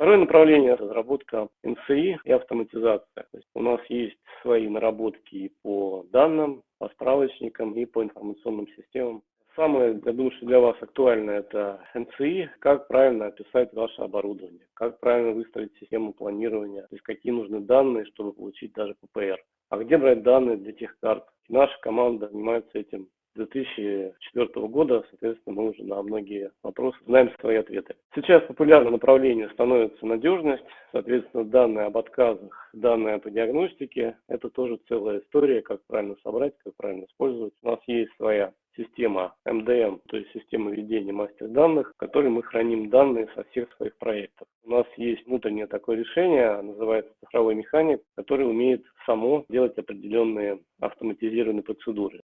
Второе направление – разработка НСИ и автоматизация. То есть у нас есть свои наработки по данным, по справочникам и по информационным системам. Самое, я думаю, что для вас актуально это НЦИ, как правильно описать ваше оборудование, как правильно выстроить систему планирования, то есть какие нужны данные, чтобы получить даже ППР. А где брать данные для тех карт? Наша команда занимается этим 2004 года, соответственно, мы уже на многие вопросы знаем свои ответы. Сейчас популярным направлением становится надежность, соответственно, данные об отказах, данные по диагностике, это тоже целая история, как правильно собрать, как правильно использовать. У нас есть своя система МДМ, то есть система ведения мастер данных, в которой мы храним данные со всех своих проектов. У нас есть внутреннее такое решение, называется цифровой механик, который умеет само делать определенные автоматизированные процедуры.